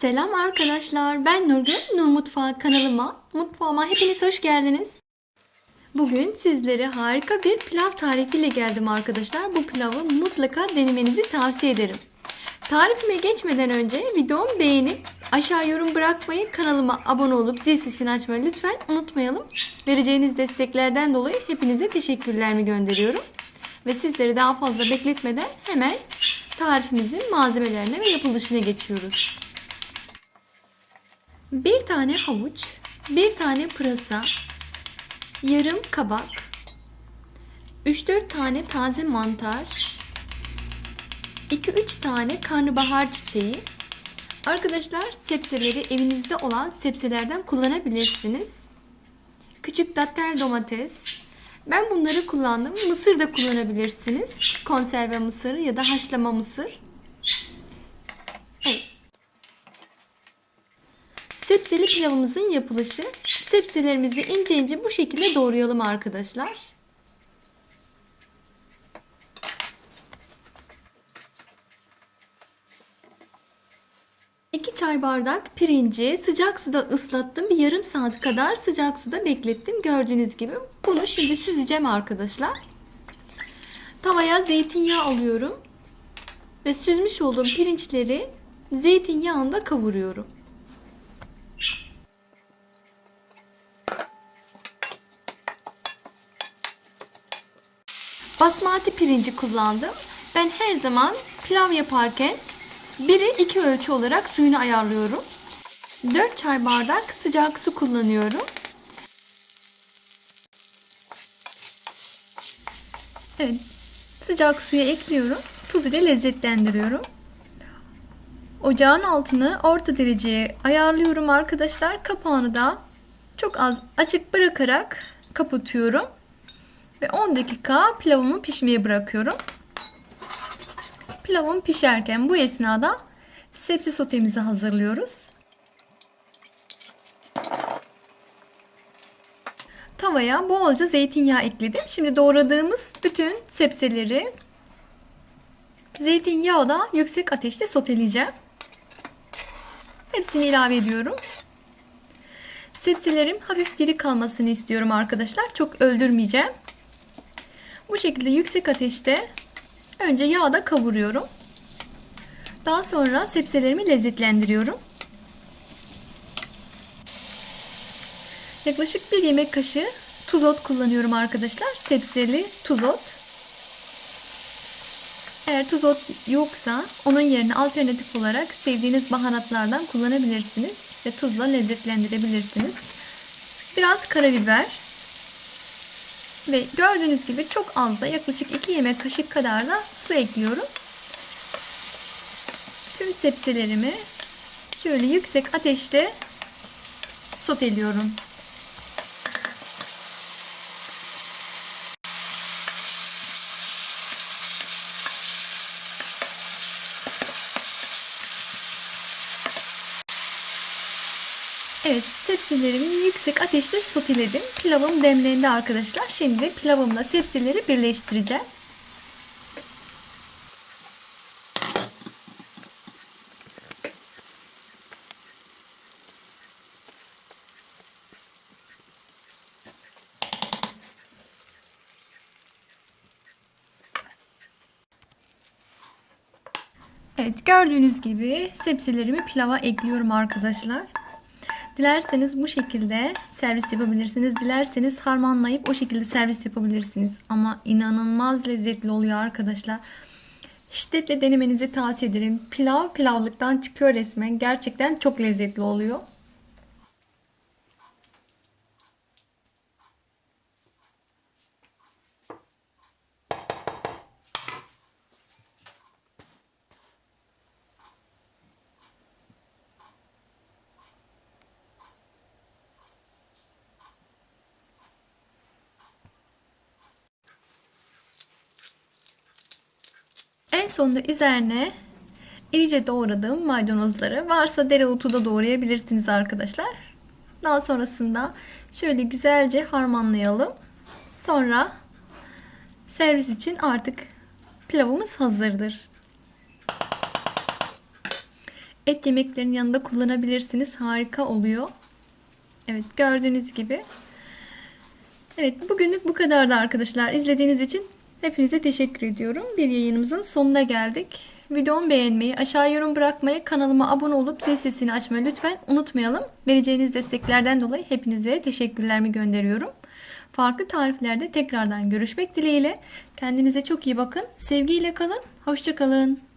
Selam arkadaşlar. Ben Nurgül. Nur Mutfağı kanalıma, mutfağıma hepiniz hoş geldiniz. Bugün sizlere harika bir pilav tarifiyle geldim arkadaşlar. Bu pilavı mutlaka denemenizi tavsiye ederim. Tarifime geçmeden önce videomu beğenip aşağı yorum bırakmayı, kanalıma abone olup zil sesini açmayı lütfen unutmayalım. Vereceğiniz desteklerden dolayı hepinize teşekkürlerimi gönderiyorum. Ve sizleri daha fazla bekletmeden hemen tarifimizin malzemelerine ve yapılışına geçiyoruz. Bir tane havuç, bir tane pırasa, yarım kabak, 3-4 tane taze mantar, 2-3 tane karnabahar çiçeği. Arkadaşlar sebzeleri evinizde olan sebzelerden kullanabilirsiniz. Küçük datel domates. Ben bunları kullandım. Mısır da kullanabilirsiniz. Konserve mısır ya da haşlama mısır. Evet. Sebzeli pilavımızın yapılışı. Sebzelerimizi ince ince bu şekilde doğrayalım arkadaşlar. Çay bardak pirinci sıcak suda ıslattım. Bir yarım saat kadar sıcak suda beklettim. Gördüğünüz gibi. Bunu şimdi süzeceğim arkadaşlar. Tavaya zeytinyağı alıyorum. Ve süzmüş olduğum pirinçleri zeytinyağında kavuruyorum. Basmati pirinci kullandım. Ben her zaman pilav yaparken biri iki ölçü olarak suyunu ayarlıyorum. 4 çay bardak sıcak su kullanıyorum. Evet, sıcak suya ekliyorum. Tuz ile lezzetlendiriyorum. Ocağın altını orta dereceye ayarlıyorum arkadaşlar. Kapağını da çok az açık bırakarak kapatıyorum. Ve 10 dakika pilavımı pişmeye bırakıyorum. Pilavım pişerken bu esnada sebze sotemizi hazırlıyoruz. Tavaya bolca zeytinyağı ekledim. Şimdi doğradığımız bütün sebzeleri zeytinyağı da yüksek ateşte soteleyeceğim. Hepsini ilave ediyorum. Sebzelerim hafif diri kalmasını istiyorum arkadaşlar. Çok öldürmeyeceğim. Bu şekilde yüksek ateşte önce yağda kavuruyorum. Daha sonra sebzelerimi lezzetlendiriyorum. Yaklaşık bir yemek kaşığı tuzot kullanıyorum arkadaşlar. Sebzeli tuzot. Eğer tuzot yoksa onun yerine alternatif olarak sevdiğiniz baharatlardan kullanabilirsiniz ve tuzla lezzetlendirebilirsiniz. Biraz karabiber ve gördüğünüz gibi çok az da yaklaşık 2 yemek kaşık kadar da su ekliyorum. Tüm sebzelerimi şöyle yüksek ateşte soteliyorum. Evet sebzelerimi yüksek ateşte soteledim. Pilavım demlendi arkadaşlar. Şimdi pilavımla sebzeleri birleştireceğim. Evet gördüğünüz gibi sebzelerimi pilava ekliyorum arkadaşlar. Dilerseniz bu şekilde servis yapabilirsiniz. Dilerseniz harmanlayıp o şekilde servis yapabilirsiniz. Ama inanılmaz lezzetli oluyor arkadaşlar. Şiddetle denemenizi tavsiye ederim. Pilav pilavlıktan çıkıyor resmen. Gerçekten çok lezzetli oluyor. Sonunda üzerine irice doğradığım maydanozları varsa dereotu da doğrayabilirsiniz arkadaşlar. Daha sonrasında şöyle güzelce harmanlayalım. Sonra servis için artık pilavımız hazırdır. Et yemeklerinin yanında kullanabilirsiniz. Harika oluyor. Evet gördüğünüz gibi. Evet bugünlük bu kadardı arkadaşlar. İzlediğiniz için hepinize teşekkür ediyorum. Bir yayınımızın sonuna geldik. Videomu beğenmeyi, aşağı yorum bırakmayı, kanalıma abone olup zil sesini açmayı lütfen unutmayalım. Vereceğiniz desteklerden dolayı hepinize teşekkürlerimi gönderiyorum. Farklı tariflerde tekrardan görüşmek dileğiyle. Kendinize çok iyi bakın. Sevgiyle kalın. Hoşçakalın.